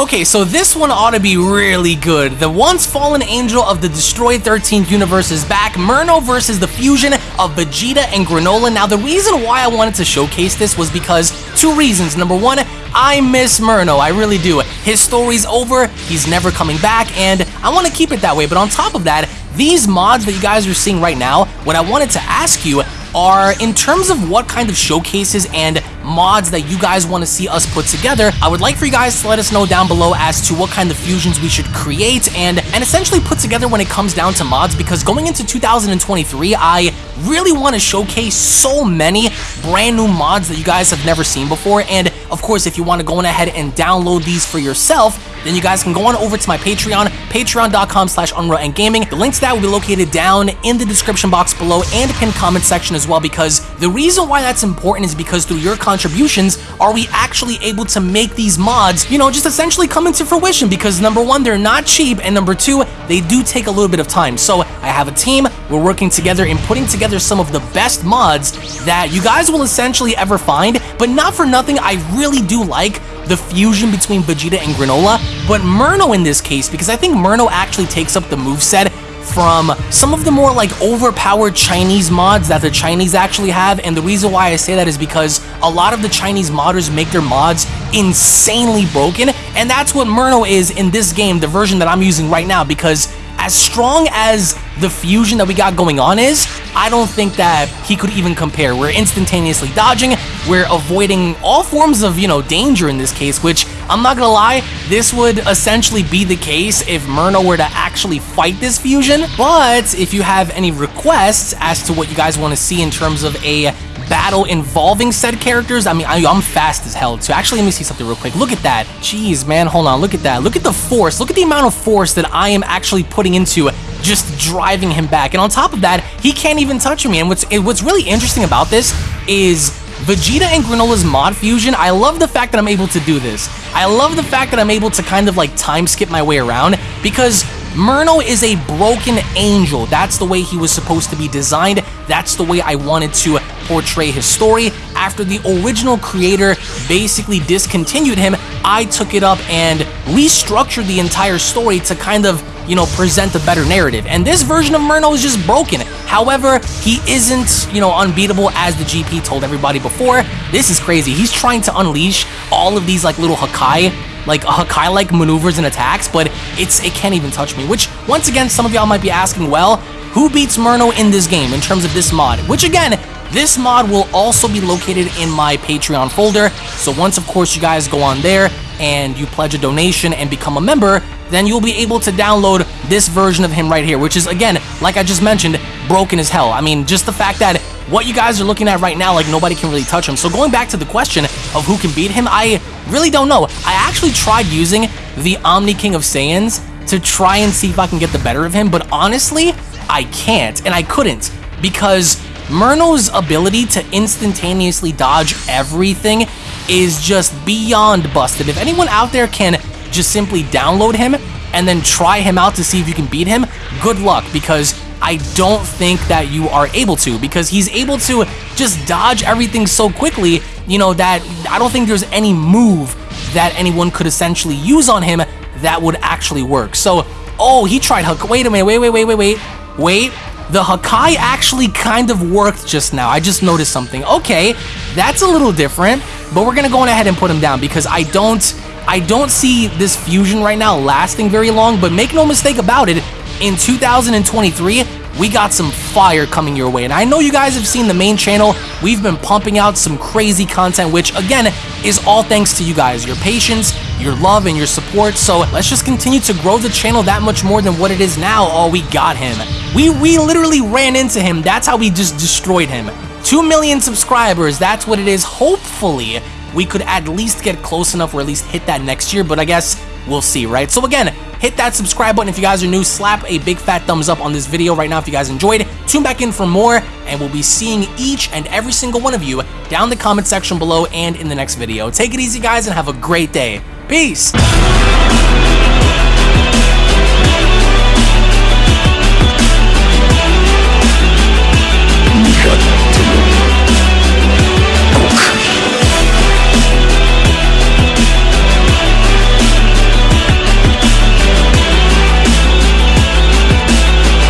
Okay, so this one ought to be really good. The once fallen angel of the destroyed 13th universe is back. Murno versus the fusion of Vegeta and Granola. Now, the reason why I wanted to showcase this was because two reasons. Number one, I miss Murno, I really do. His story's over, he's never coming back, and I want to keep it that way. But on top of that, these mods that you guys are seeing right now, what I wanted to ask you are in terms of what kind of showcases and mods that you guys want to see us put together, I would like for you guys to let us know down below as to what kind of fusions we should create and, and essentially put together when it comes down to mods because going into 2023, I really want to showcase so many brand new mods that you guys have never seen before and of course if you want to go on ahead and download these for yourself then you guys can go on over to my Patreon, patreon.com slash and Gaming. The link to that will be located down in the description box below and pinned comment section as well because the reason why that's important is because through your contributions are we actually able to make these mods, you know, just essentially come into fruition because number one, they're not cheap and number two, they do take a little bit of time. So I have a team, we're working together in putting together some of the best mods that you guys will essentially ever find, but not for nothing, I really do like the fusion between Vegeta and Granola, but Murno in this case, because I think Murno actually takes up the move set from some of the more like overpowered Chinese mods that the Chinese actually have. And the reason why I say that is because a lot of the Chinese modders make their mods insanely broken. And that's what Murno is in this game, the version that I'm using right now. Because as strong as the fusion that we got going on is, I don't think that he could even compare. We're instantaneously dodging, we're avoiding all forms of, you know, danger in this case, which I'm not gonna lie, this would essentially be the case if Murno were to actually fight this fusion. But if you have any requests as to what you guys want to see in terms of a battle involving said characters, I mean, I, am fast as hell too. Actually, let me see something real quick. Look at that. Jeez, man, hold on. Look at that. Look at the force. Look at the amount of force that I am actually putting into just driving him back. And on top of that, he can't even touch me. And what's what's really interesting about this is Vegeta and Granola's mod fusion, I love the fact that I'm able to do this. I love the fact that I'm able to kind of like time skip my way around because Murno is a broken angel. That's the way he was supposed to be designed. That's the way I wanted to portray his story. After the original creator basically discontinued him, I took it up and restructured the entire story to kind of you know, present a better narrative. And this version of Murno is just broken. However, he isn't, you know, unbeatable as the GP told everybody before. This is crazy. He's trying to unleash all of these like little Hakai like Hakai-like maneuvers and attacks, but it's it can't even touch me. Which, once again, some of y'all might be asking, well, who beats Murno in this game in terms of this mod? Which again, this mod will also be located in my Patreon folder. So once, of course, you guys go on there and you pledge a donation and become a member, then you'll be able to download this version of him right here, which is, again, like I just mentioned, broken as hell. I mean, just the fact that what you guys are looking at right now, like nobody can really touch him. So going back to the question of who can beat him, I really don't know. I actually tried using the Omni King of Saiyans to try and see if I can get the better of him, but honestly, I can't, and I couldn't, because Murno's ability to instantaneously dodge everything is just beyond busted. If anyone out there can just simply download him and then try him out to see if you can beat him, good luck because I don't think that you are able to because he's able to just dodge everything so quickly, you know, that I don't think there's any move that anyone could essentially use on him that would actually work. So, oh, he tried Hook. Wait a minute, wait, wait, wait, wait, wait, wait. The Hakai actually kind of worked just now. I just noticed something. Okay, that's a little different, but we're gonna go on ahead and put him down because I don't I don't see this fusion right now lasting very long, but make no mistake about it, in 2023, we got some fire coming your way. And I know you guys have seen the main channel. We've been pumping out some crazy content, which again, is all thanks to you guys, your patience, your love, and your support. So let's just continue to grow the channel that much more than what it is now. Oh, we got him. We, we literally ran into him. That's how we just destroyed him. 2 million subscribers, that's what it is. Hopefully, we could at least get close enough or at least hit that next year, but I guess we'll see, right? So again, hit that subscribe button if you guys are new, slap a big fat thumbs up on this video right now if you guys enjoyed. Tune back in for more, and we'll be seeing each and every single one of you down the comment section below and in the next video. Take it easy, guys, and have a great day. Peace!